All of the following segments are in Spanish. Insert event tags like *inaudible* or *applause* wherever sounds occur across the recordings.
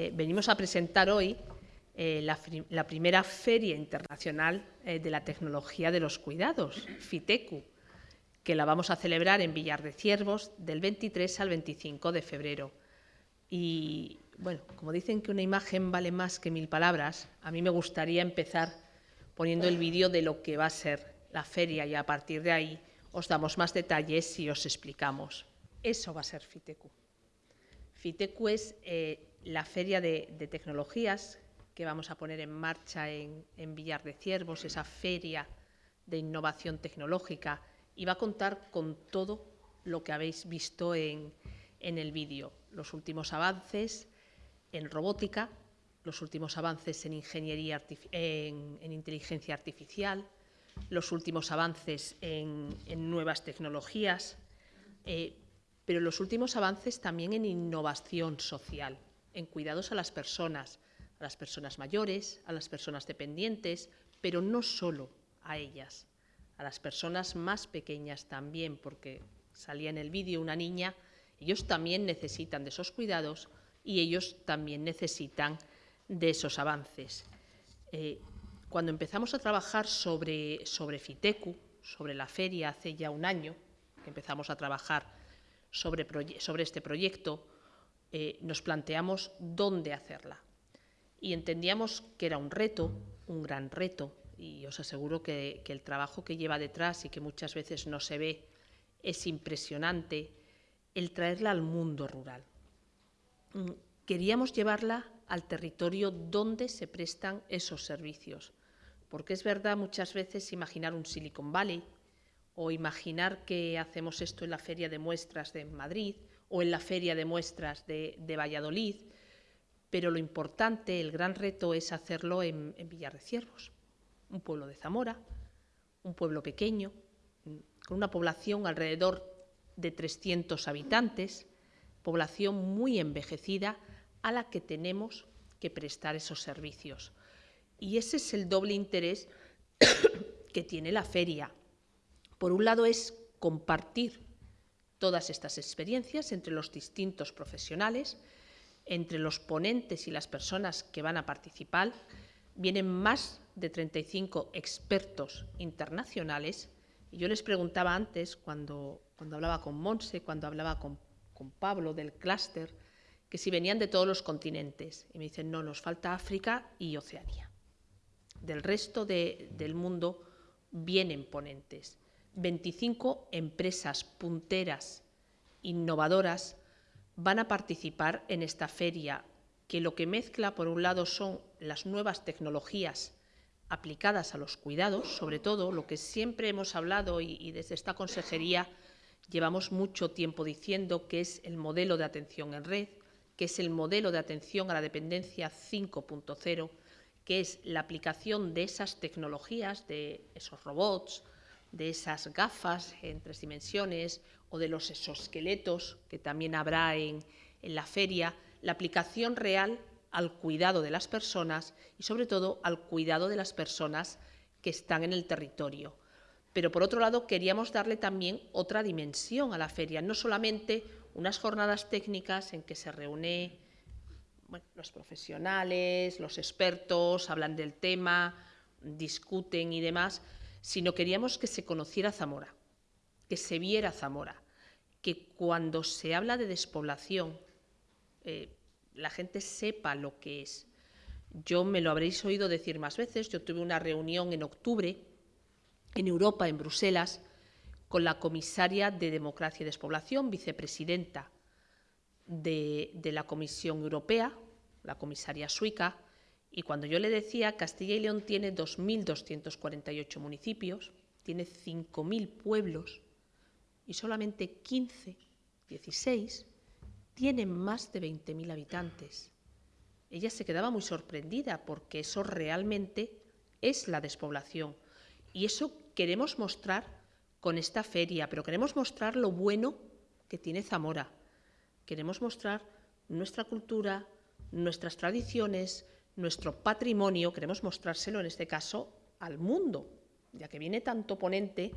Eh, venimos a presentar hoy eh, la, primera Feria Internacional eh, de la Tecnología de los Cuidados, FITECU, que la vamos a celebrar en Villar de Ciervos del 23 al 25 de febrero. Y, bueno, como dicen que una imagen vale más que mil palabras, a mí me gustaría empezar poniendo el vídeo de lo que va a ser la feria y a partir de ahí os damos más detalles y os explicamos. Eso va a ser FITECU. FITECU es la feria de, tecnologías que vamos a poner en marcha en, Villar de Ciervos, esa feria de innovación tecnológica, y va a contar con todo lo que habéis visto en, el vídeo, los últimos avances en robótica, los últimos avances en ingeniería en, inteligencia artificial, los últimos avances en, nuevas tecnologías, eh, pero los últimos avances también en innovación social en cuidados a las personas, a las personas mayores, a las personas dependientes, pero no solo a ellas, a las personas más pequeñas también, porque salía en el vídeo una niña, ellos también necesitan de esos cuidados y ellos también necesitan de esos avances. Eh, cuando empezamos a trabajar sobre, sobre FITECU, sobre la feria hace ya un año, que empezamos a trabajar sobre, sobre este proyecto, eh, nos planteamos dónde hacerla. Y entendíamos que era un reto, un gran reto, y os aseguro que, el trabajo que lleva detrás y que muchas veces no se ve es impresionante, el traerla al mundo rural. Mm, queríamos llevarla al territorio donde se prestan esos servicios, porque es verdad muchas veces imaginar un Silicon Valley o imaginar que hacemos esto en la feria de muestras de Madrid o en la Feria de Muestras de, Valladolid, pero lo importante, el gran reto es hacerlo en, Villar de Ciervos, un pueblo de Zamora, un pueblo pequeño, con una población alrededor de 300 habitantes, población muy envejecida a la que tenemos que prestar esos servicios. Y ese es el doble interés *coughs* que tiene la feria. Por un lado es compartir todas estas experiencias entre los distintos profesionales, entre los ponentes y las personas que van a participar. Vienen más de 35 expertos internacionales. Y yo les preguntaba antes, cuando, cuando hablaba con Monse, cuando hablaba con, Pablo del clúster, que si venían de todos los continentes. Y me dicen, no, nos falta África y Oceanía. Del resto del mundo vienen ponentes. 25 empresas punteras, innovadoras, van a participar en esta feria, que lo que mezcla, por un lado, son las nuevas tecnologías aplicadas a los cuidados, sobre todo lo que siempre hemos hablado y, desde esta consejería llevamos mucho tiempo diciendo que es el modelo de atención en red, que es el modelo de atención a la dependencia 5.0, que es la aplicación de esas tecnologías, de esos robots, de esas gafas en tres dimensiones o de los exoesqueletos que también habrá en, la feria, la aplicación real al cuidado de las personas y sobre todo al cuidado de las personas que están en el territorio. Pero por otro lado queríamos darle también otra dimensión a la feria, no solamente unas jornadas técnicas en que se reúnen los profesionales, los expertos, hablan del tema, discuten y demás, sino queríamos que se conociera Zamora, que se viera Zamora, que cuando se habla de despoblación eh, la gente sepa lo que es. Yo me lo habréis oído decir más veces, yo tuve una reunión en octubre en Europa, en Bruselas, con la comisaria de Democracia y Despoblación, vicepresidenta de, de la Comisión Europea, la comisaria suica, y cuando yo le decía, Castilla y León tiene 2.248 municipios, tiene 5.000 pueblos y solamente 15, 16 tienen más de 20.000 habitantes. Ella se quedaba muy sorprendida porque eso realmente es la despoblación. Y eso queremos mostrar con esta feria, pero queremos mostrar lo bueno que tiene Zamora. Queremos mostrar nuestra cultura, nuestras tradiciones, nuestro patrimonio, queremos mostrárselo en este caso al mundo, ya que viene tanto ponente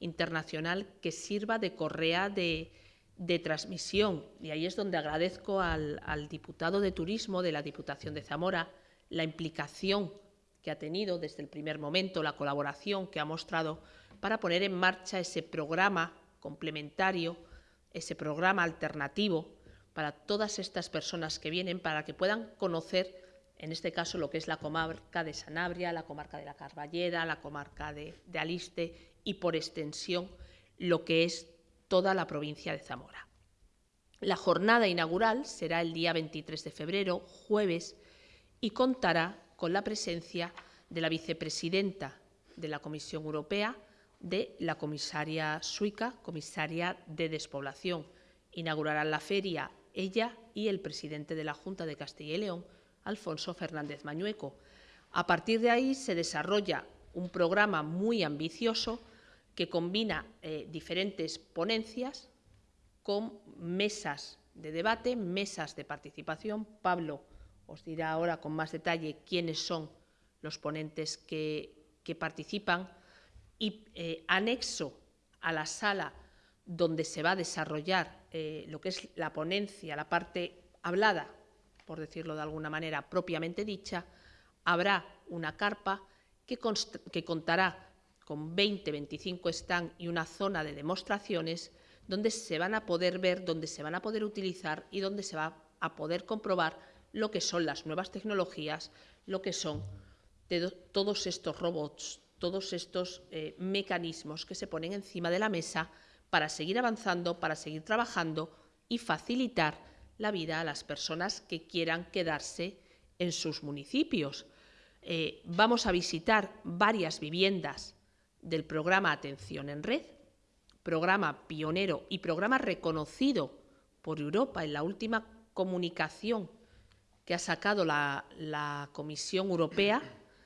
internacional que sirva de correa de, de transmisión, y ahí es donde agradezco al, diputado de Turismo de la Diputación de Zamora la implicación que ha tenido desde el primer momento, la colaboración que ha mostrado para poner en marcha ese programa complementario, ese programa alternativo para todas estas personas que vienen, para que puedan conocer, en este caso, lo que es la comarca de Sanabria, la comarca de la Carballera, la comarca de Aliste y, por extensión, lo que es toda la provincia de Zamora. La jornada inaugural será el día 23 de febrero, jueves, y contará con la presencia de la vicepresidenta de la Comisión Europea, de la comisaria Suica, comisaria de despoblación. Inaugurarán la feria ella y el presidente de la Junta de Castilla y León, Alfonso Fernández Mañueco. A partir de ahí se desarrolla un programa muy ambicioso que combina eh, diferentes ponencias con mesas de debate, mesas de participación. Pablo os dirá ahora con más detalle quiénes son los ponentes que, participan y eh, anexo a la sala donde se va a desarrollar eh, lo que es la ponencia, la parte hablada, por decirlo de alguna manera, propiamente dicha, habrá una carpa que, contará con 20, 25 stands y una zona de demostraciones donde se van a poder ver, donde se van a poder utilizar y donde se va a poder comprobar lo que son las nuevas tecnologías, lo que son todos estos robots, todos estos eh, mecanismos que se ponen encima de la mesa para seguir avanzando, para seguir trabajando y facilitar la vida a las personas que quieran quedarse en sus municipios. Eh, vamos a visitar varias viviendas del programa Atención en Red, programa pionero y programa reconocido por Europa en la última comunicación que ha sacado la, la Comisión Europea,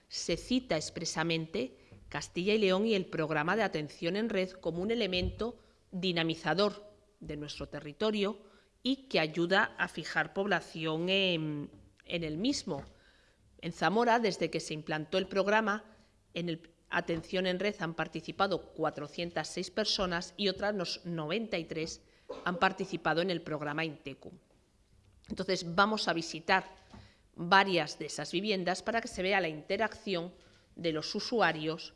se cita expresamente Castilla y León y el programa de atención en red como un elemento dinamizador de nuestro territorio y que ayuda a fijar población en, el mismo. En Zamora, desde que se implantó el programa, en el, Atención en Red han participado 406 personas y otras 93 han participado en el programa Intecum. Entonces, vamos a visitar varias de esas viviendas para que se vea la interacción de los usuarios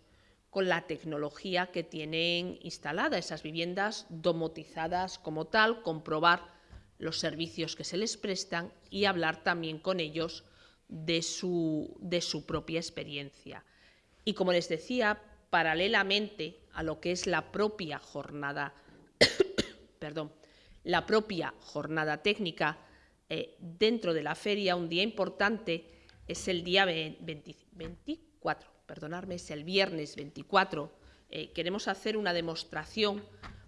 con la tecnología que tienen instalada esas viviendas domotizadas como tal, comprobar los servicios que se les prestan y hablar también con ellos de su, de su propia experiencia. Y como les decía, paralelamente a lo que es la propia jornada, *coughs* perdón, la propia jornada técnica, eh, dentro de la feria un día importante es el día 24, perdonadme, es el viernes 24. Eh, queremos hacer una demostración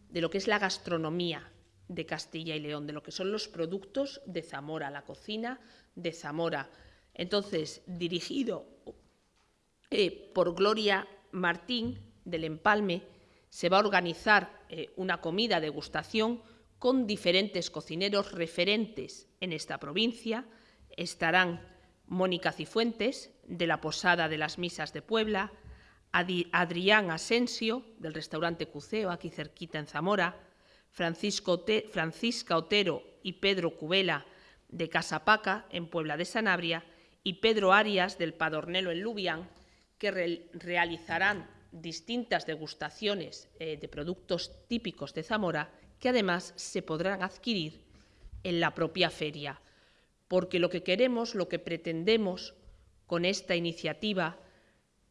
de lo que es la gastronomía de Castilla y León, de lo que son los productos de Zamora, la cocina de Zamora. Entonces, dirigido eh, por Gloria Martín del Empalme, se va a organizar eh, una comida degustación con diferentes cocineros referentes en esta provincia. Estarán Mónica Cifuentes, de la Posada de las Misas de Puebla, Adrián Asensio, del restaurante Cuceo, aquí cerquita en Zamora, Francisco Francisca Otero y Pedro Cubela, de Casapaca, en Puebla de Sanabria, y Pedro Arias, del Padornelo en Lubián, que realizarán distintas degustaciones eh, de productos típicos de Zamora que además se podrán adquirir en la propia feria, porque lo que queremos, lo que pretendemos con esta iniciativa,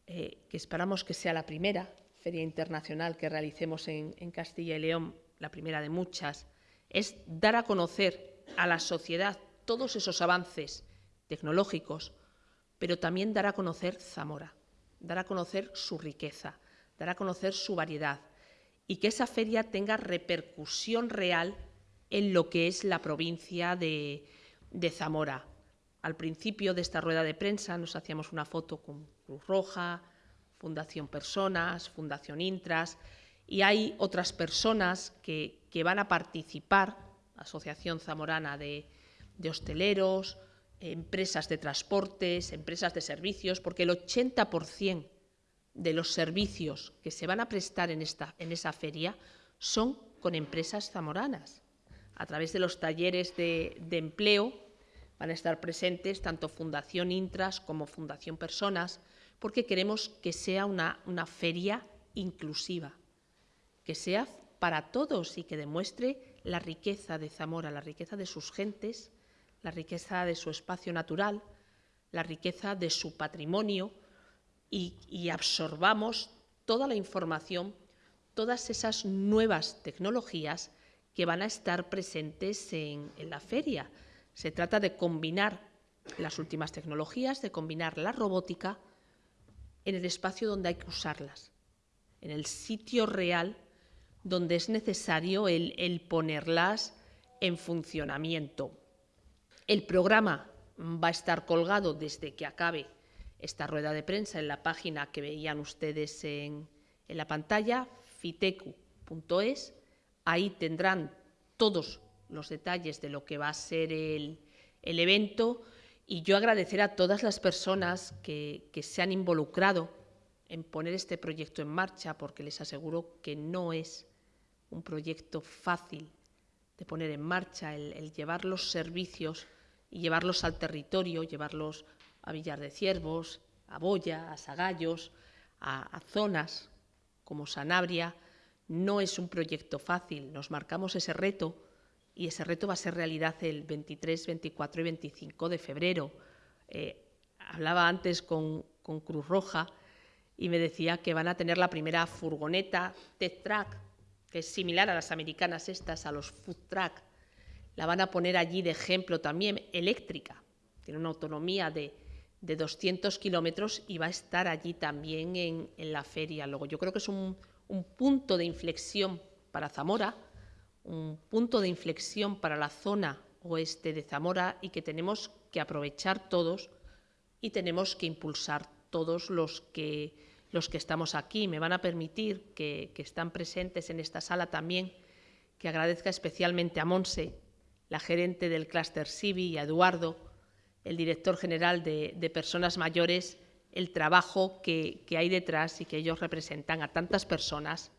eh, que esperamos que sea la primera feria internacional que realicemos en, en Castilla y León, la primera de muchas, es dar a conocer a la sociedad todos esos avances tecnológicos, pero también dar a conocer Zamora dar a conocer su riqueza, dar a conocer su variedad y que esa feria tenga repercusión real en lo que es la provincia de, Zamora. Al principio de esta rueda de prensa nos hacíamos una foto con Cruz Roja, Fundación Personas, Fundación Intras, y hay otras personas que, van a participar, Asociación Zamorana de Hosteleros, empresas de transportes, empresas de servicios, porque el 80% de los servicios que se van a prestar en, esta, en esa feria son con empresas zamoranas. a través de los talleres de, empleo, van a estar presentes tanto Fundación Intras como Fundación Personas, porque queremos que sea una, una feria inclusiva, que sea para todos y que demuestre la riqueza de Zamora, la riqueza de sus gentes, la riqueza de su espacio natural, la riqueza de su patrimonio y, absorbamos toda la información, todas esas nuevas tecnologías que van a estar presentes en, la feria. Se trata de combinar las últimas tecnologías, de combinar la robótica en el espacio donde hay que usarlas, en el sitio real donde es necesario el, ponerlas en funcionamiento. El programa va a estar colgado desde que acabe esta rueda de prensa en la página que veían ustedes en, la pantalla, fitecu.es. Ahí tendrán todos los detalles de lo que va a ser el, evento y yo agradecer a todas las personas que, se han involucrado en poner este proyecto en marcha porque les aseguro que no es un proyecto fácil de poner en marcha, el, llevar los servicios y llevarlos al territorio, llevarlos a Villar de Ciervos, a Boya, a Sagallos, a, zonas como Sanabria, no es un proyecto fácil. Nos marcamos ese reto y ese reto va a ser realidad el 23, 24 y 25 de febrero. Eh, hablaba antes con, con, Cruz Roja y me decía que van a tener la primera furgoneta Tech Track que es similar a las americanas estas, a los food truck, la van a poner allí de ejemplo también, eléctrica, tiene una autonomía de, 200 kilómetros y va a estar allí también en, la feria. Luego, yo creo que es un, un punto de inflexión para Zamora, un punto de inflexión para la zona oeste de Zamora y que tenemos que aprovechar todos y tenemos que impulsar todos los que los que estamos aquí. Me van a permitir que, están presentes en esta sala también que agradezca especialmente a Monse, la gerente del clúster CIVI, y a Eduardo, el director general de, Personas Mayores, el trabajo que hay detrás y que ellos representan a tantas personas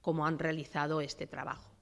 como han realizado este trabajo.